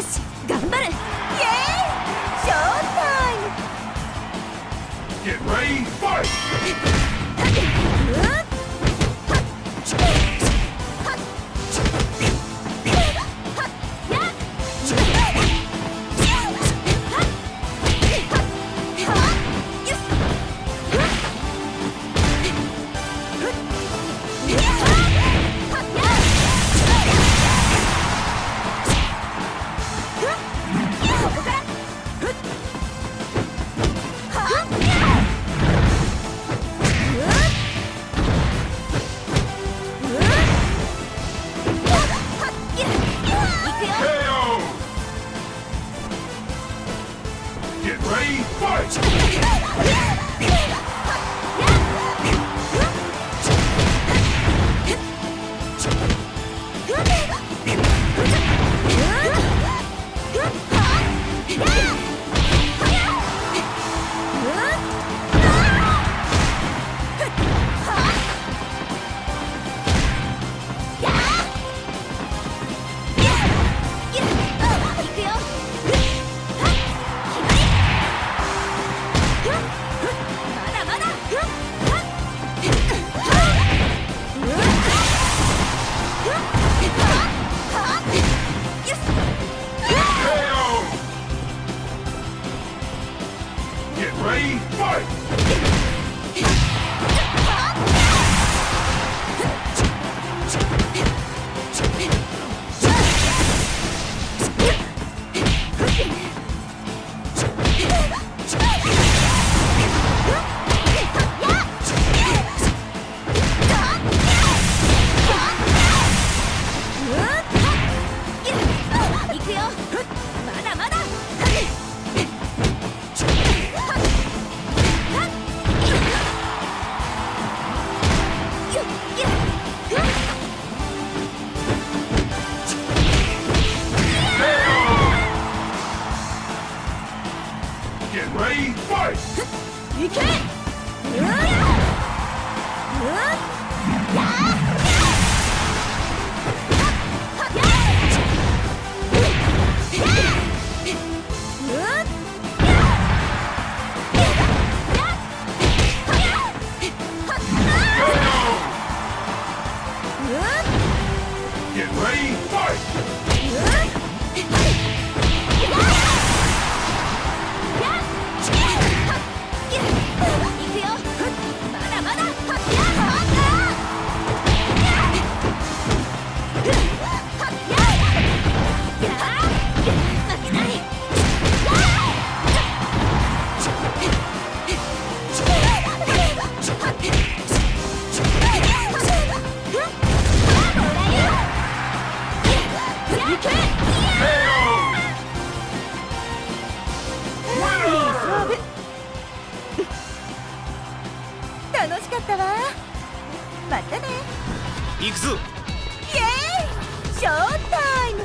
し。け！またね。行くぞ。イエーイ。ショータイム。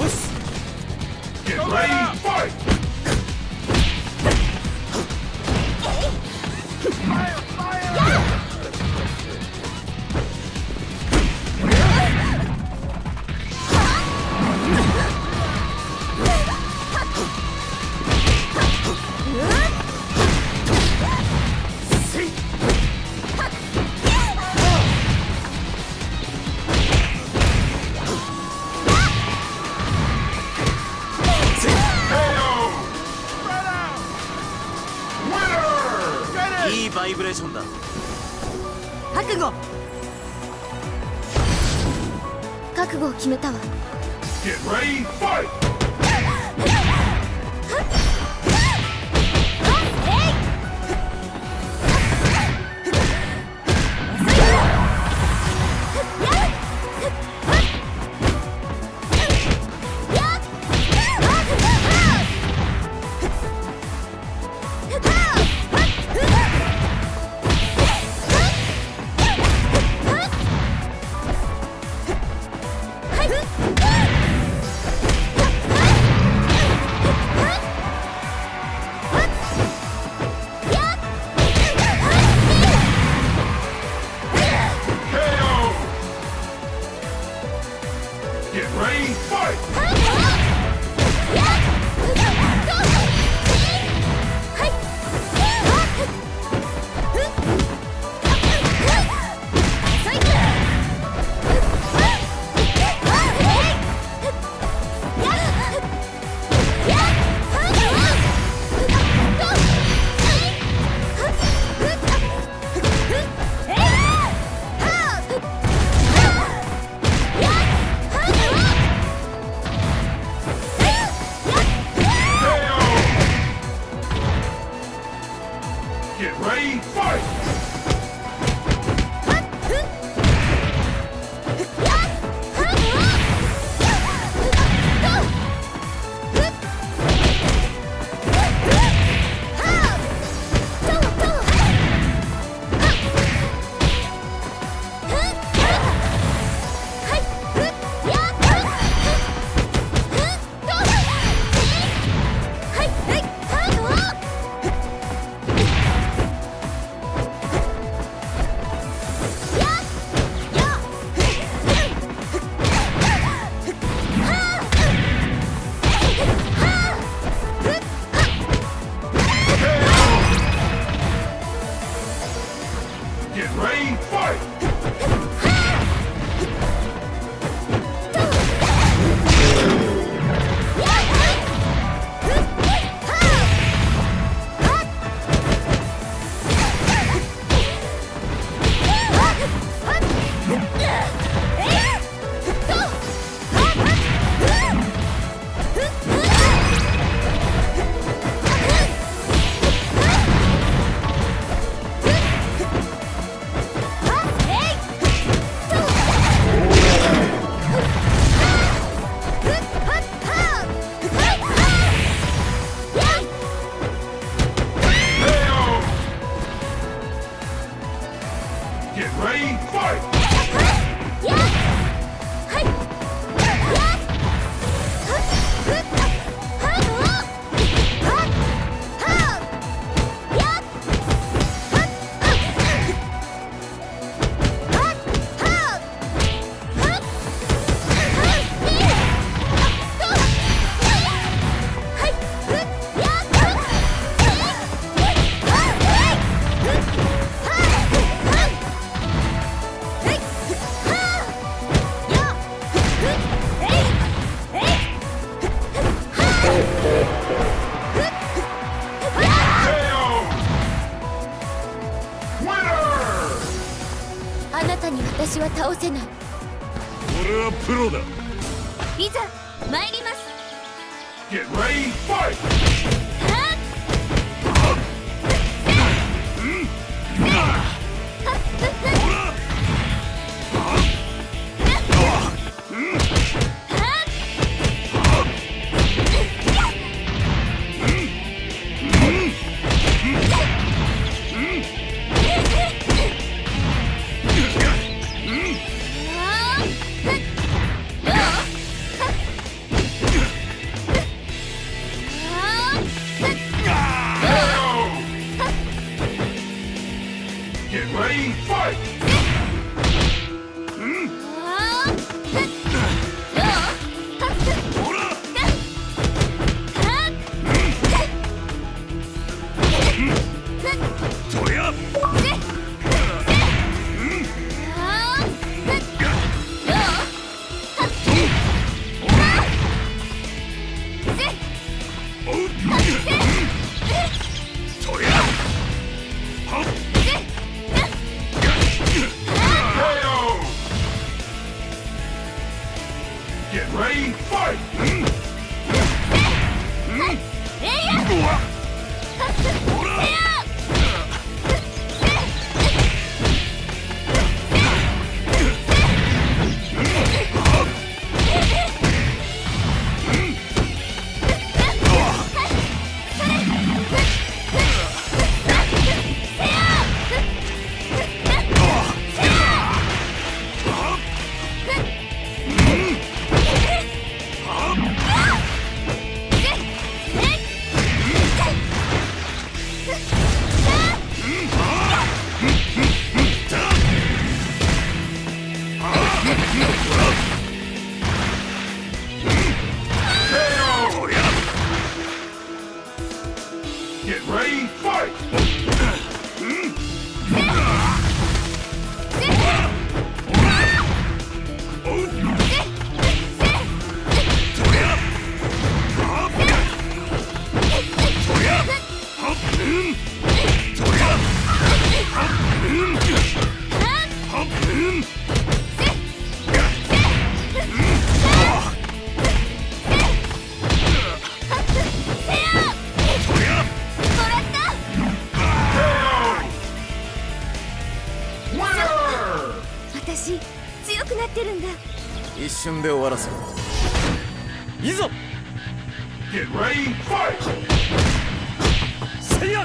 Oof. ションだ。覚悟。覚悟を決めたわ Let's go. 瞬で終わらせろいざ Get ready, fight! せや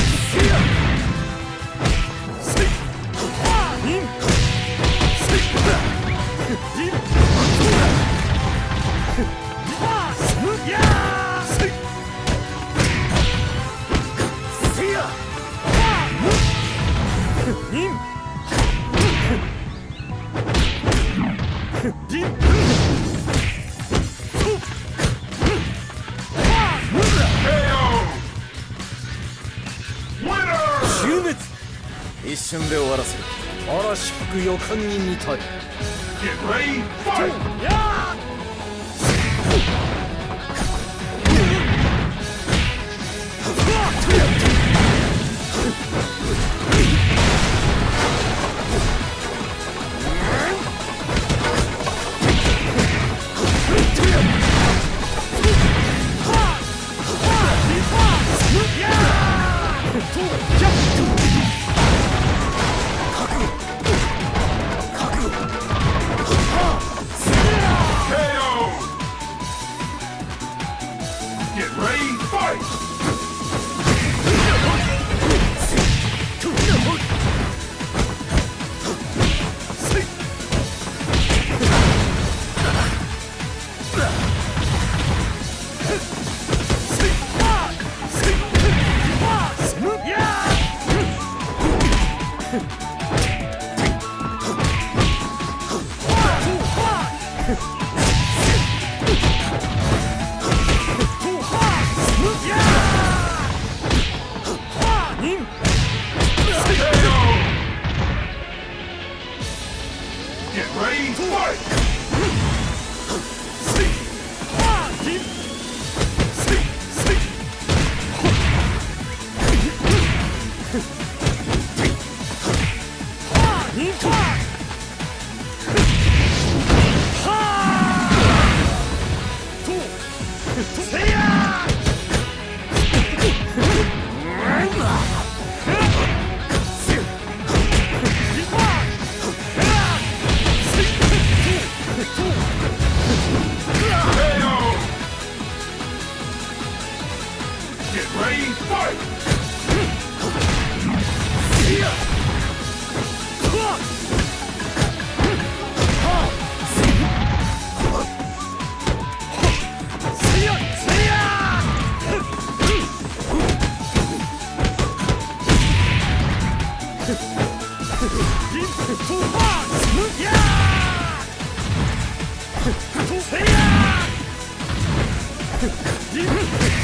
嵐吹く予感に似たい Get ready, fight!「Yeah!